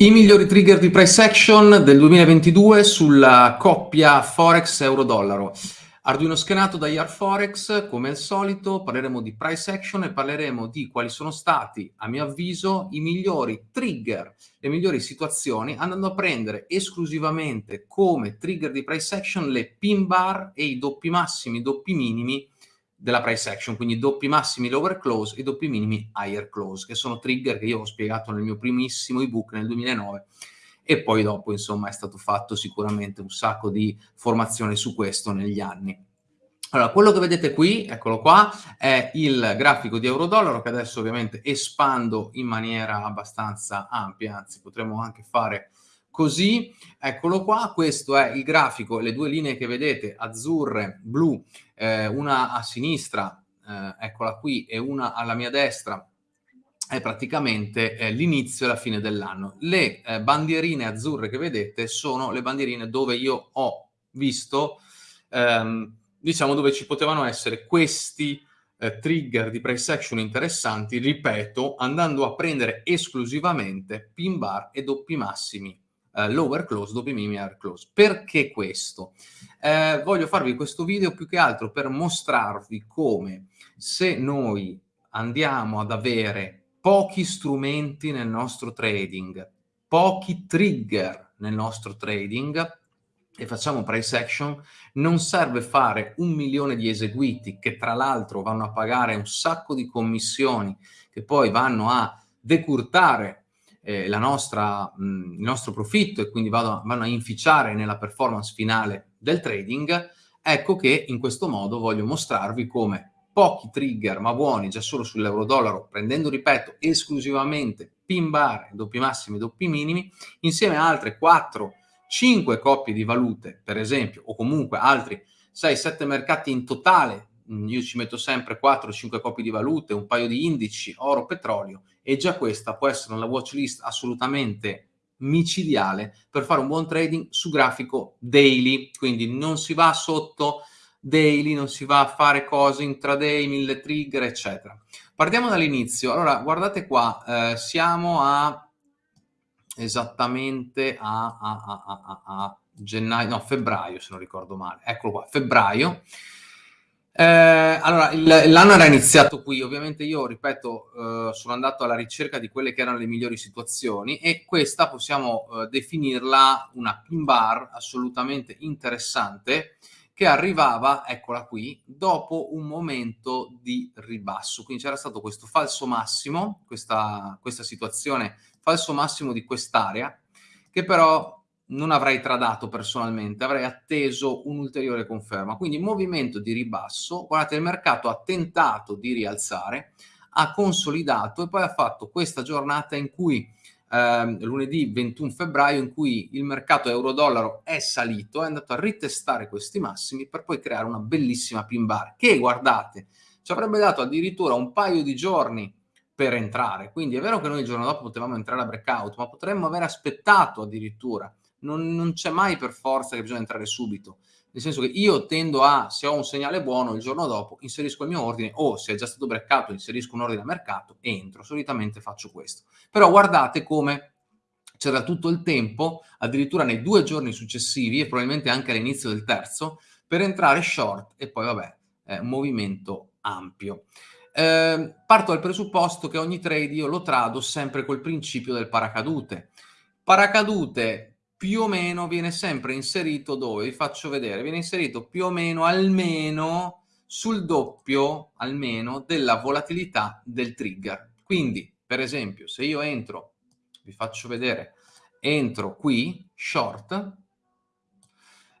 I migliori trigger di price action del 2022 sulla coppia Forex euro-dollaro. Arduino schenato da IR Forex, come al solito parleremo di price action e parleremo di quali sono stati, a mio avviso, i migliori trigger, le migliori situazioni, andando a prendere esclusivamente come trigger di price action le pin bar e i doppi massimi, doppi minimi della price action, quindi doppi massimi lower close e doppi minimi higher close, che sono trigger che io ho spiegato nel mio primissimo ebook nel 2009 e poi dopo insomma è stato fatto sicuramente un sacco di formazione su questo negli anni. Allora, quello che vedete qui, eccolo qua, è il grafico di euro-dollaro che adesso ovviamente espando in maniera abbastanza ampia, anzi potremmo anche fare così, eccolo qua, questo è il grafico, le due linee che vedete, azzurre, blu, eh, una a sinistra, eh, eccola qui, e una alla mia destra, è praticamente eh, l'inizio e la fine dell'anno. Le eh, bandierine azzurre che vedete sono le bandierine dove io ho visto, ehm, diciamo, dove ci potevano essere questi eh, trigger di price action interessanti, ripeto, andando a prendere esclusivamente pin bar e doppi massimi uh, lower close dopo i minimi higher close. Perché questo? Eh, voglio farvi questo video più che altro per mostrarvi come se noi andiamo ad avere pochi strumenti nel nostro trading, pochi trigger nel nostro trading e facciamo price action, non serve fare un milione di eseguiti che tra l'altro vanno a pagare un sacco di commissioni che poi vanno a decurtare eh, nostra, mh, il nostro profitto e quindi vado, vanno a inficiare nella performance finale del trading, ecco che in questo modo voglio mostrarvi come pochi trigger ma buoni già solo sull'euro-dollaro, prendendo, ripeto, esclusivamente pin bar, doppi massimi, doppi minimi, insieme a altre 4, 5 coppie di valute, per esempio, o comunque altri 6-7 mercati in totale Mm, io ci metto sempre 4-5 copie di valute, un paio di indici, oro, petrolio e già questa può essere una watch list assolutamente micidiale per fare un buon trading su grafico daily, quindi non si va sotto daily, non si va a fare cose intraday, mille trigger, eccetera. Partiamo dall'inizio. Allora, guardate qua, eh, siamo a esattamente a, a, a, a, gennaio, no, febbraio se non ricordo male. Eccolo qua, febbraio. Eh, allora, l'anno era iniziato qui, ovviamente io, ripeto, eh, sono andato alla ricerca di quelle che erano le migliori situazioni e questa possiamo eh, definirla una pin bar assolutamente interessante che arrivava, eccola qui, dopo un momento di ribasso. Quindi c'era stato questo falso massimo, questa, questa situazione falso massimo di quest'area, che però non avrei tradato personalmente, avrei atteso un'ulteriore conferma. Quindi movimento di ribasso, guardate il mercato ha tentato di rialzare, ha consolidato e poi ha fatto questa giornata in cui eh, lunedì 21 febbraio in cui il mercato euro-dollaro è salito, è andato a ritestare questi massimi per poi creare una bellissima pin bar che guardate ci avrebbe dato addirittura un paio di giorni per entrare. Quindi è vero che noi il giorno dopo potevamo entrare a breakout, ma potremmo aver aspettato addirittura non, non c'è mai per forza che bisogna entrare subito. Nel senso che io tendo a, se ho un segnale buono, il giorno dopo inserisco il mio ordine o se è già stato breccato inserisco un ordine a mercato e entro. Solitamente faccio questo. Però guardate come c'era tutto il tempo, addirittura nei due giorni successivi e probabilmente anche all'inizio del terzo, per entrare short e poi vabbè, un movimento ampio. Eh, parto dal presupposto che ogni trade io lo trado sempre col principio del paracadute. Paracadute più o meno viene sempre inserito dove? Vi faccio vedere, viene inserito più o meno almeno sul doppio almeno della volatilità del trigger. Quindi, per esempio, se io entro, vi faccio vedere, entro qui, short,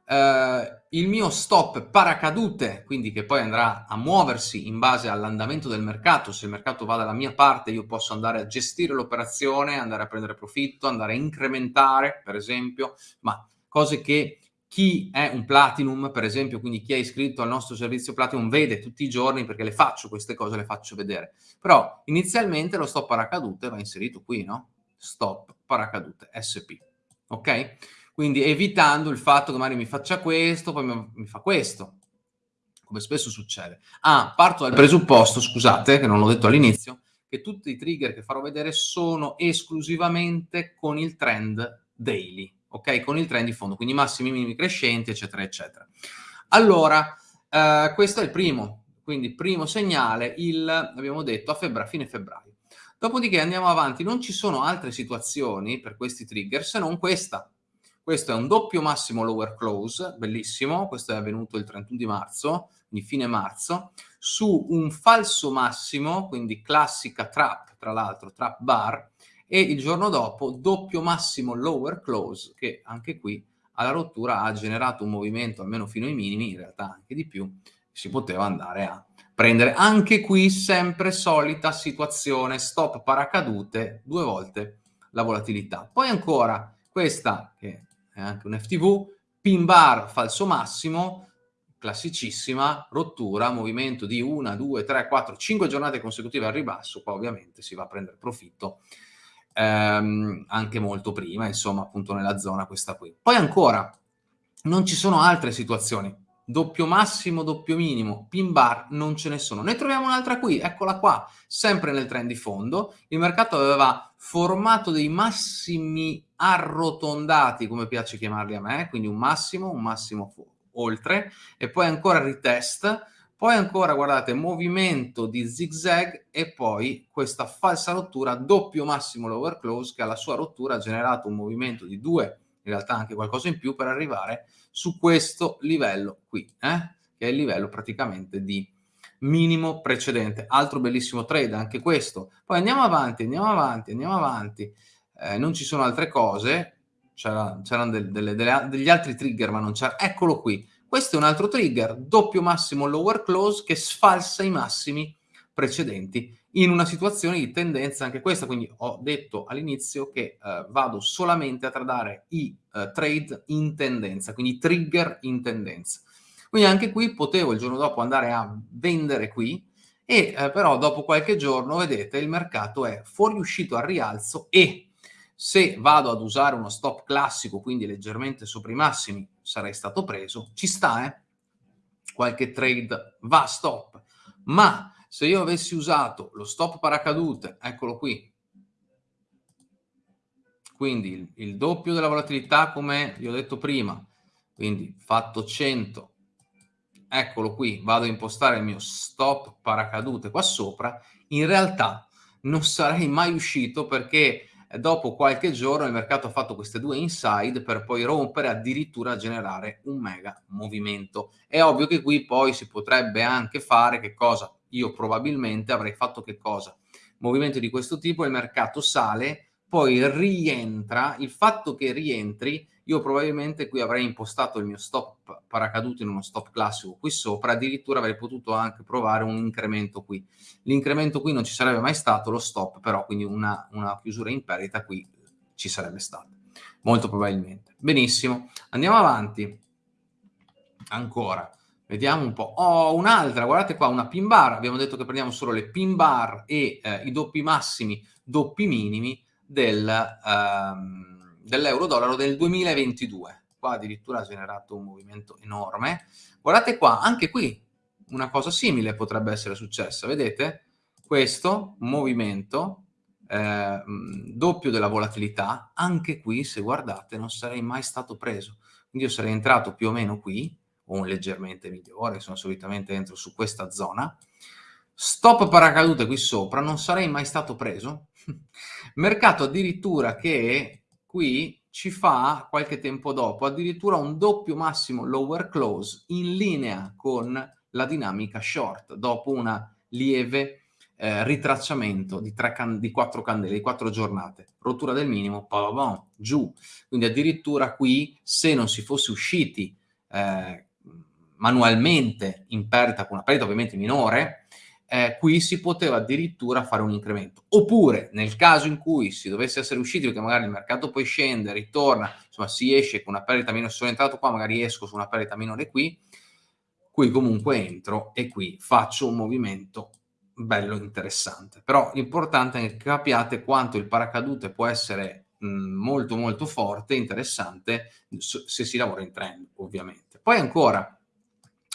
eh, il mio stop paracadute, quindi che poi andrà a muoversi in base all'andamento del mercato, se il mercato va dalla mia parte io posso andare a gestire l'operazione, andare a prendere profitto, andare a incrementare per esempio, ma cose che chi è un platinum per esempio, quindi chi è iscritto al nostro servizio platinum vede tutti i giorni perché le faccio queste cose, le faccio vedere. Però inizialmente lo stop paracadute va inserito qui, no? Stop paracadute SP, ok? Quindi evitando il fatto che magari mi faccia questo, poi mi fa questo, come spesso succede. Ah, parto dal presupposto, scusate, che non l'ho detto all'inizio, che tutti i trigger che farò vedere sono esclusivamente con il trend daily, ok? Con il trend di fondo, quindi massimi, minimi crescenti, eccetera, eccetera. Allora, eh, questo è il primo, quindi primo segnale, il, abbiamo detto, a febbraio, fine febbraio. Dopodiché andiamo avanti, non ci sono altre situazioni per questi trigger se non questa. Questo è un doppio massimo lower close, bellissimo, questo è avvenuto il 31 di marzo, quindi fine marzo, su un falso massimo, quindi classica trap, tra l'altro, trap bar, e il giorno dopo doppio massimo lower close, che anche qui alla rottura ha generato un movimento almeno fino ai minimi, in realtà anche di più, si poteva andare a prendere. Anche qui sempre solita situazione, stop paracadute, due volte la volatilità. Poi ancora questa, che è anche un FTV, pin bar falso massimo, classicissima, rottura, movimento di una, due, tre, quattro, cinque giornate consecutive al ribasso, qua ovviamente si va a prendere profitto ehm, anche molto prima, insomma appunto nella zona questa qui. Poi ancora, non ci sono altre situazioni, doppio massimo, doppio minimo, pin bar, non ce ne sono. Ne troviamo un'altra qui, eccola qua, sempre nel trend di fondo. Il mercato aveva formato dei massimi arrotondati, come piace chiamarli a me, quindi un massimo, un massimo oltre, e poi ancora retest, poi ancora, guardate, movimento di zigzag e poi questa falsa rottura, doppio massimo lower close, che alla sua rottura ha generato un movimento di due, in realtà anche qualcosa in più, per arrivare su questo livello qui, eh? che è il livello praticamente di minimo precedente. Altro bellissimo trade, anche questo. Poi andiamo avanti, andiamo avanti, andiamo avanti. Eh, non ci sono altre cose, c'erano degli altri trigger, ma non c'era. Eccolo qui. Questo è un altro trigger, doppio massimo lower close, che sfalsa i massimi precedenti in una situazione di tendenza anche questa, quindi ho detto all'inizio che eh, vado solamente a tradare i eh, trade in tendenza, quindi trigger in tendenza. Quindi anche qui potevo il giorno dopo andare a vendere qui e eh, però dopo qualche giorno, vedete, il mercato è fuoriuscito al rialzo e se vado ad usare uno stop classico, quindi leggermente sopra i massimi, sarei stato preso, ci sta, eh? Qualche trade va stop, ma se io avessi usato lo stop paracadute, eccolo qui, quindi il, il doppio della volatilità come vi ho detto prima, quindi fatto 100, eccolo qui, vado a impostare il mio stop paracadute qua sopra, in realtà non sarei mai uscito perché dopo qualche giorno il mercato ha fatto queste due inside per poi rompere addirittura generare un mega movimento. È ovvio che qui poi si potrebbe anche fare che cosa? io probabilmente avrei fatto che cosa? Movimento di questo tipo, il mercato sale, poi rientra, il fatto che rientri, io probabilmente qui avrei impostato il mio stop paracaduto in uno stop classico qui sopra, addirittura avrei potuto anche provare un incremento qui. L'incremento qui non ci sarebbe mai stato, lo stop però, quindi una, una chiusura in perdita qui ci sarebbe stata, molto probabilmente. Benissimo, andiamo avanti. Ancora, Vediamo un po'. Oh, un'altra, guardate qua, una pin bar. Abbiamo detto che prendiamo solo le pin bar e eh, i doppi massimi, doppi minimi del, ehm, dell'euro-dollaro del 2022. Qua addirittura ha generato un movimento enorme. Guardate qua, anche qui una cosa simile potrebbe essere successa. Vedete? Questo movimento eh, doppio della volatilità, anche qui, se guardate, non sarei mai stato preso. Quindi io sarei entrato più o meno qui, o leggermente migliore, sono solitamente entro su questa zona. Stop paracadute qui sopra, non sarei mai stato preso. Mercato addirittura che qui ci fa qualche tempo dopo addirittura un doppio massimo lower close in linea con la dinamica short dopo una lieve eh, ritracciamento di, tre can- di quattro candele, di quattro giornate, rottura del minimo, pa, giù. Quindi addirittura qui se non si fosse usciti eh, manualmente in perdita con una perdita ovviamente minore, eh, qui si poteva addirittura fare un incremento. Oppure nel caso in cui si dovesse essere usciti, perché magari il mercato poi scende, ritorna, insomma si esce con una perdita minore, sono entrato qua, magari esco su una perdita minore qui, qui comunque entro e qui faccio un movimento bello interessante. Però l'importante è che capiate quanto il paracadute può essere mh, molto molto forte, interessante, se si lavora in trend ovviamente. Poi ancora,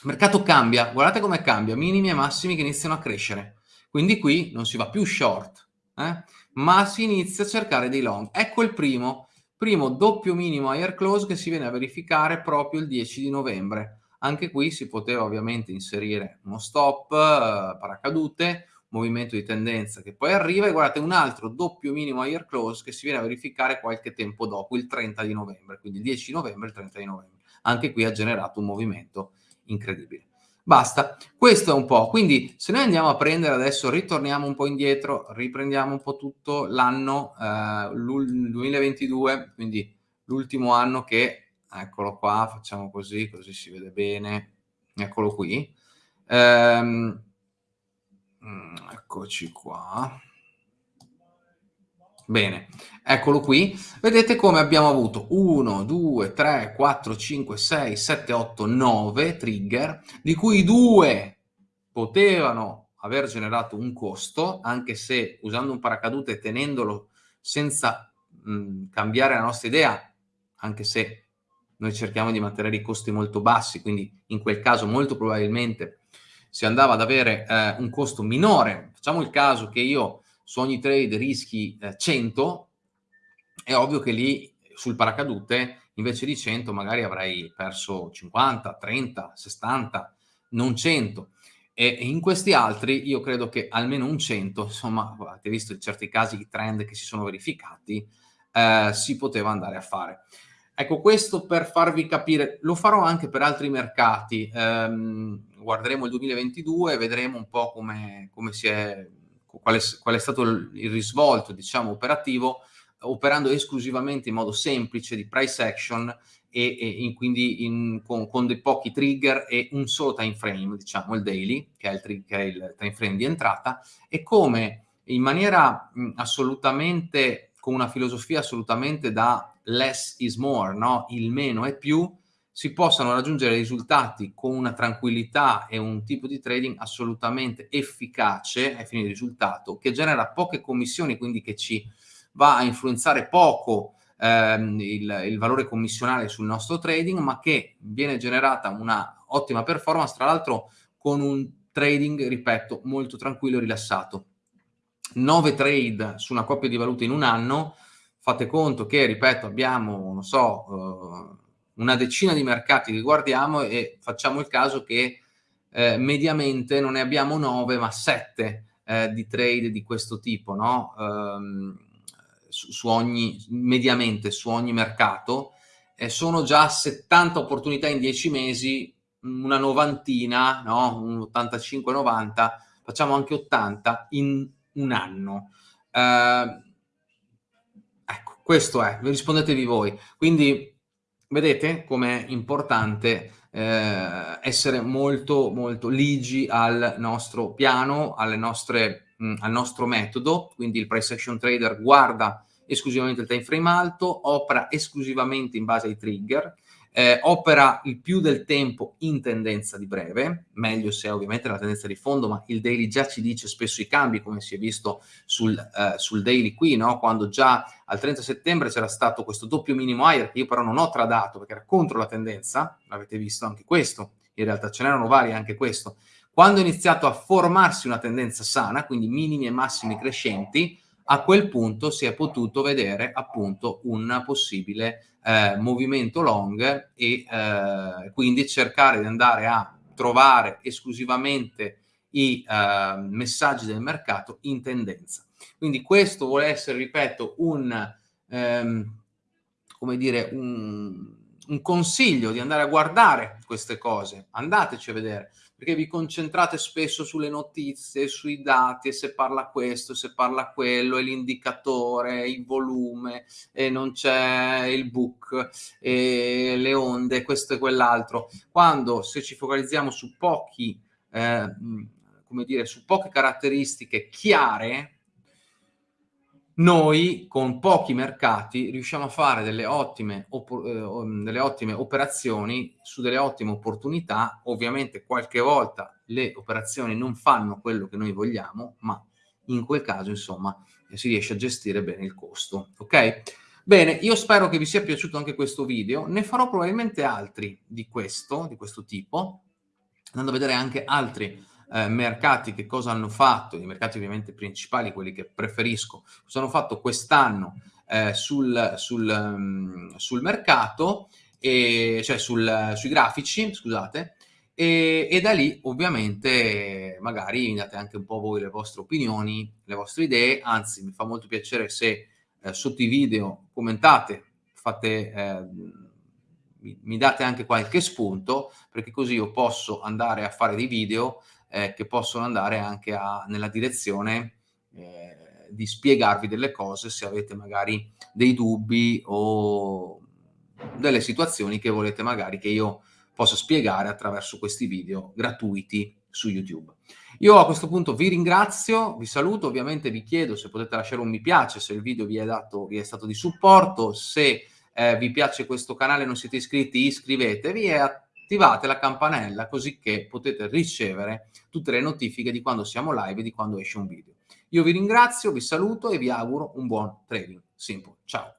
mercato cambia, guardate come cambia, minimi e massimi che iniziano a crescere. Quindi qui non si va più short, eh? ma si inizia a cercare dei long. Ecco il primo, primo doppio minimo higher close che si viene a verificare proprio il 10 di novembre. Anche qui si poteva ovviamente inserire uno stop, eh, paracadute, movimento di tendenza che poi arriva e guardate un altro doppio minimo higher close che si viene a verificare qualche tempo dopo, il 30 di novembre, quindi il 10 di novembre e il 30 di novembre. Anche qui ha generato un movimento incredibile. Basta, questo è un po'. Quindi se noi andiamo a prendere adesso, ritorniamo un po' indietro, riprendiamo un po' tutto l'anno eh, 2022, quindi l'ultimo anno che, eccolo qua, facciamo così, così si vede bene, eccolo qui. Ehm, mm, eccoci qua. Bene, eccolo qui. Vedete come abbiamo avuto 1, 2, 3, 4, 5, 6, 7, 8, 9 trigger, di cui due potevano aver generato un costo, anche se usando un paracadute e tenendolo senza mh, cambiare la nostra idea, anche se noi cerchiamo di mantenere i costi molto bassi, quindi in quel caso molto probabilmente si andava ad avere eh, un costo minore. Facciamo il caso che io su ogni trade rischi eh, 100, è ovvio che lì sul paracadute invece di 100 magari avrai perso 50, 30, 60, non 100. E in questi altri io credo che almeno un 100, insomma, avete visto in certi casi i trend che si sono verificati, eh, si poteva andare a fare. Ecco, questo per farvi capire, lo farò anche per altri mercati, ehm, guarderemo il 2022 e vedremo un po' come, come si è qual è, qual è stato il, risvolto diciamo, operativo, operando esclusivamente in modo semplice di price action e, e in, quindi in, con, con, dei pochi trigger e un solo time frame, diciamo il daily, che è il, che è il time frame di entrata, e come in maniera mh, assolutamente, con una filosofia assolutamente da less is more, no? il meno è più, si possano raggiungere risultati con una tranquillità e un tipo di trading assolutamente efficace ai fini di risultato, che genera poche commissioni, quindi che ci va a influenzare poco ehm, il, il, valore commissionale sul nostro trading, ma che viene generata una ottima performance, tra l'altro con un trading, ripeto, molto tranquillo e rilassato. 9 trade su una coppia di valute in un anno, fate conto che, ripeto, abbiamo, non so, eh, una decina di mercati che guardiamo e facciamo il caso che eh, mediamente non ne abbiamo nove ma sette eh, di trade di questo tipo, no? Um, su, su, ogni, mediamente su ogni mercato, eh, sono già 70 opportunità in 10 mesi, una novantina, no? un 85-90, facciamo anche 80 in un anno. Uh, ecco, questo è, rispondetevi voi. Quindi vedete com'è importante eh, essere molto molto ligi al nostro piano, nostre, mh, al nostro metodo, quindi il price action trader guarda esclusivamente il time frame alto, opera esclusivamente in base ai trigger, eh, opera il più del tempo in tendenza di breve, meglio se ovviamente la tendenza di fondo, ma il daily già ci dice spesso i cambi, come si è visto sul, eh, sul daily qui, no? quando già al 30 settembre c'era stato questo doppio minimo higher, che io però non ho tradato perché era contro la tendenza, l'avete visto anche questo, in realtà ce n'erano vari anche questo, quando è iniziato a formarsi una tendenza sana, quindi minimi e massimi crescenti, a quel punto si è potuto vedere appunto un possibile eh, movimento long e eh, quindi cercare di andare a trovare esclusivamente i eh, messaggi del mercato in tendenza. Quindi questo vuole essere, ripeto, un, ehm, come dire, un, un consiglio di andare a guardare queste cose, andateci a vedere, perché vi concentrate spesso sulle notizie, sui dati, e se parla questo, se parla quello, e l'indicatore, il volume, e non c'è il book, e le onde, questo e quell'altro. Quando se ci focalizziamo su pochi, eh, come dire, su poche caratteristiche chiare, noi con pochi mercati riusciamo a fare delle ottime, eh, delle ottime operazioni su delle ottime opportunità. Ovviamente qualche volta le operazioni non fanno quello che noi vogliamo, ma in quel caso, insomma, si riesce a gestire bene il costo. Ok? Bene, io spero che vi sia piaciuto anche questo video. Ne farò probabilmente altri di questo, di questo tipo, andando a vedere anche altri eh, mercati che cosa hanno fatto, i mercati ovviamente principali, quelli che preferisco, cosa hanno fatto quest'anno eh, sul, sul, um, sul, mercato, e, cioè sul, sui grafici, scusate, e, e, da lì ovviamente magari mi date anche un po' voi le vostre opinioni, le vostre idee, anzi mi fa molto piacere se eh, sotto i video commentate, fate, eh, mi, date anche qualche spunto, perché così io posso andare a fare dei video eh, che possono andare anche a, nella direzione eh, di spiegarvi delle cose se avete magari dei dubbi o delle situazioni che volete magari che io possa spiegare attraverso questi video gratuiti su YouTube. Io a questo punto vi ringrazio, vi saluto, ovviamente vi chiedo se potete lasciare un mi piace, se il video vi è, dato, vi è stato di supporto, se eh, vi piace questo canale e non siete iscritti iscrivetevi e attivate la campanella così che potete ricevere tutte le notifiche di quando siamo live e di quando esce un video. Io vi ringrazio, vi saluto e vi auguro un buon trading. Simple. Ciao.